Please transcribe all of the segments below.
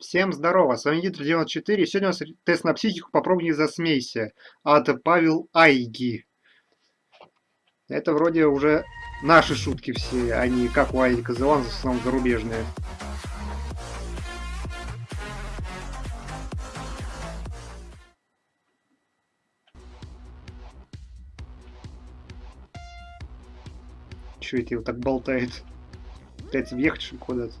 Всем здорово, с вами Дитер 94, сегодня у нас тест на психику, попробуй не засмейся, от Павел Айги. Это вроде уже наши шутки все, а не как у Айдика Зелан, в основном зарубежные. Чё это его так болтает? Пытается въехать куда-то?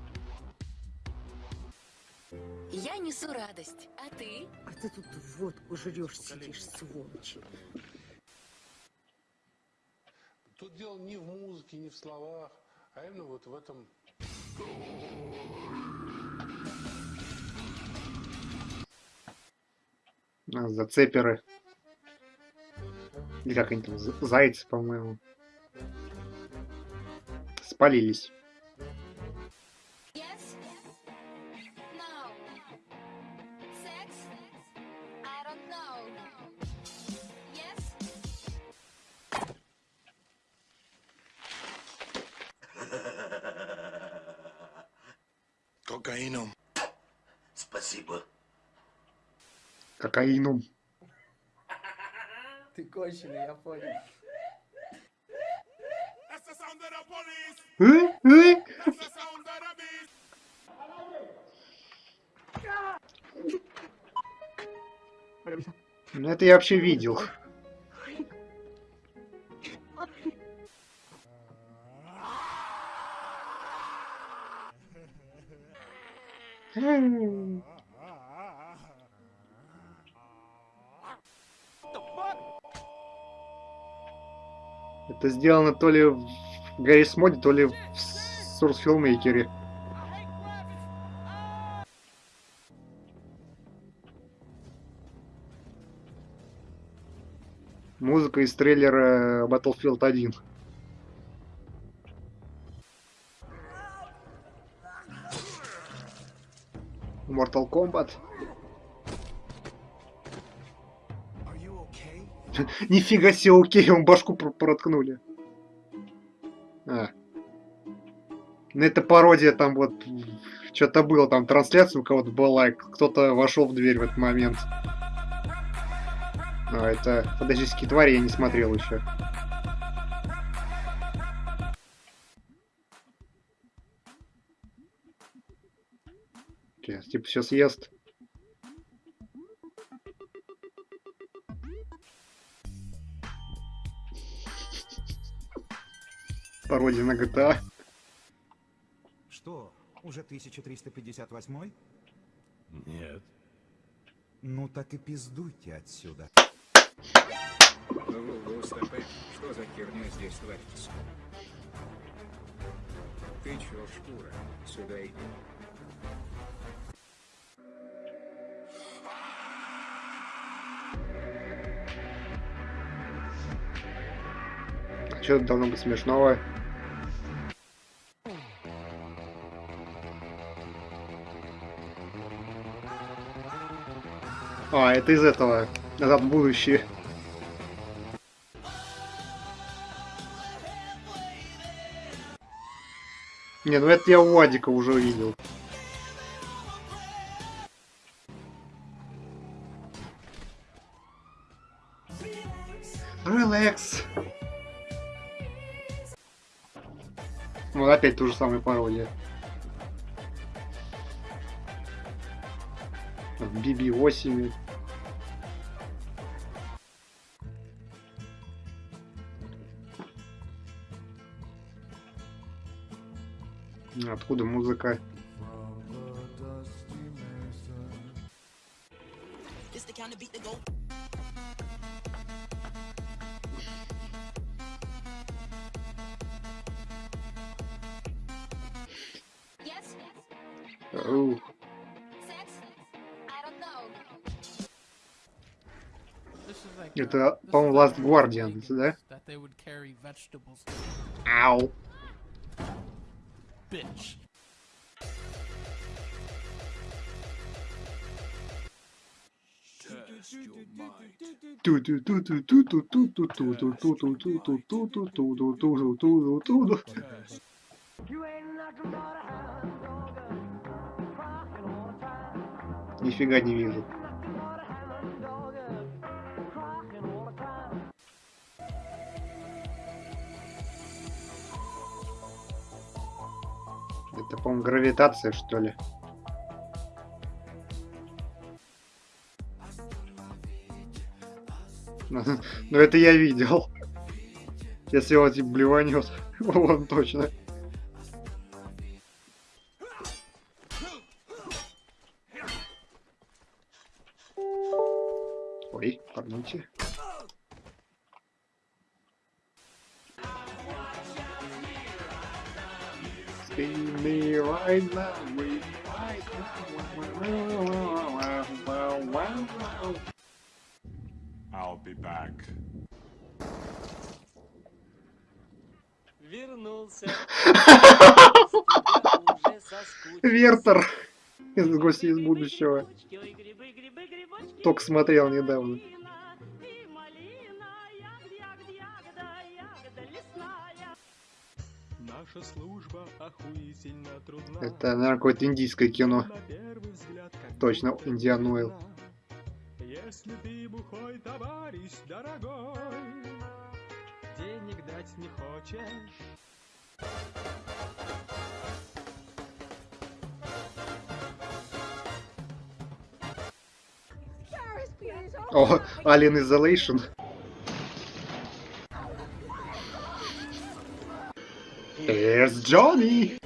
Водку жрешь, сидишь, сволочь. Тут дело не в музыке, не в словах, а именно вот в этом А, зацеперы. Или как они там, зайцы, по-моему. Спалились. Кокаином. Спасибо. Кокаином. Ты конченый, я понял. Э? Э? Ну это я вообще видел. Это сделано то ли в Гаррис Моде, то ли в Source Filmmaker. Музыка из трейлера Battlefield 1. Mortal Kombat. Нифига себе, окей, он башку пр проткнули. А. Ну это пародия, там вот что-то было, там трансляция у кого-то была, кто-то вошел в дверь в этот момент. А, это фантастические твари я не смотрел еще. Типа, все съест. Пародия на GTA. Что, уже 1358? Нет. Ну так и пиздуйте отсюда. Что за херня здесь творится? Ты чё, шкура? Сюда иди. Что должно быть смешного? А, это из этого. Назад в будущее. Не, ну это я у Вадика уже увидел. Релакс. Вот опять ту же самую пародию. В BB-8. Откуда музыка? This the kind of beat that go. Оу. Это, по-моему, Last Guardian, да? Ау. Bitch. You ain't like a Нифига не вижу. Это, по-моему, гравитация, что ли? Ну, ну, это я видел. Если он типа блеванет, вон точно. Ой, пардоньте. See me right now, we right now. I'll be back. Вернулся. Вертер из гости из будущего. Только смотрел недавно. Наша служба охуительно трудна. Это, наверное, какое-то индийское кино. Взгляд, Точно, Индиан одна. Если ты бухой, товарищ дорогой, денег дать не хочешь. О, Alien Isolation. Here's Johnny.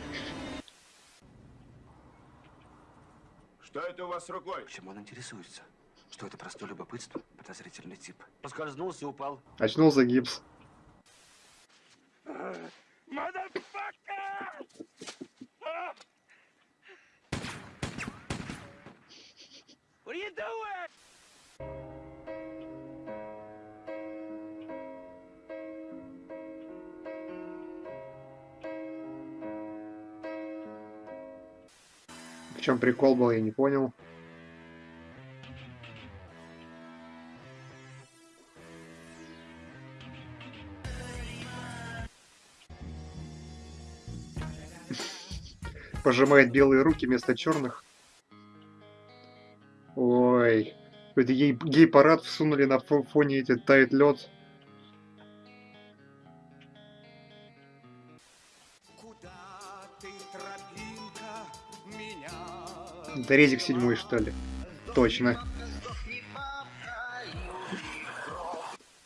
Что это у вас с рукой? Чем он интересуется? Что это простое любопытство? Подозрительный тип. Поскользнулся, упал. Очнулся гипс. What are you doing? Чем прикол был, я не понял. Пожимает белые руки вместо черных. Ой. Ей гей-парад всунули на фо- фоне эти тает лед. Это резик седьмой, что ли? Точно.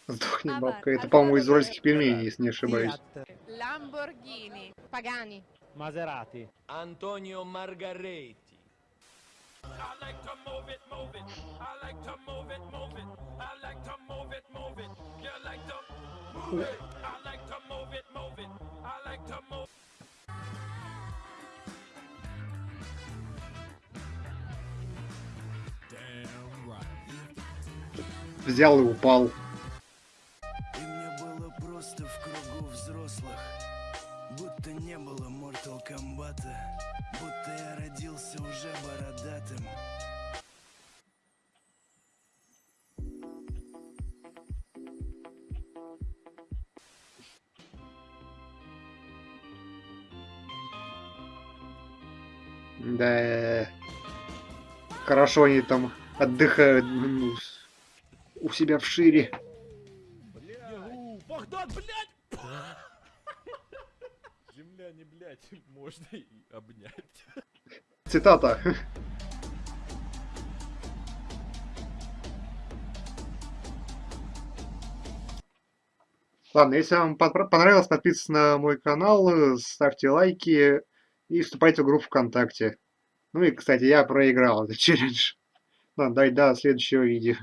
Сдохни, бабка. Это, по-моему, из уральских пельменей, если не ошибаюсь. Lamborghini. Pagani. Maserati. Antonio Margaretti. Взял и упал. И мне было просто в кругу взрослых. Будто не было Mortal Kombat. Будто я родился уже бородатым. Да. Хорошо они там отдыхают ну, у себя в шире. Богдан, блядь! Земляне, блядь, можно и обнять. Цитата. Ладно, если вам понравилось, подписывайтесь на мой канал, ставьте лайки и вступайте в группу ВКонтакте. Ну и, кстати, я проиграл этот челлендж. Ладно, дай до следующего видео.